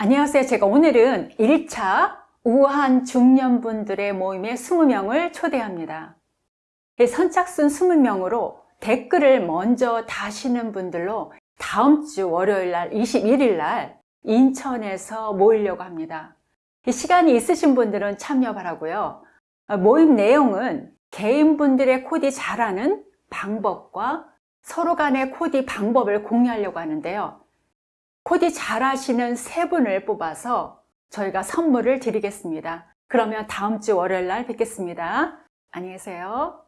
안녕하세요. 제가 오늘은 1차 우한 중년분들의 모임에 20명을 초대합니다. 이 선착순 20명으로 댓글을 먼저 다시는 분들로 다음 주 월요일 날 21일 날 인천에서 모이려고 합니다. 이 시간이 있으신 분들은 참여 바라고요. 모임 내용은 개인분들의 코디 잘하는 방법과 서로 간의 코디 방법을 공유하려고 하는데요. 코디 잘하시는 세 분을 뽑아서 저희가 선물을 드리겠습니다. 그러면 다음 주 월요일 날 뵙겠습니다. 안녕히 계세요.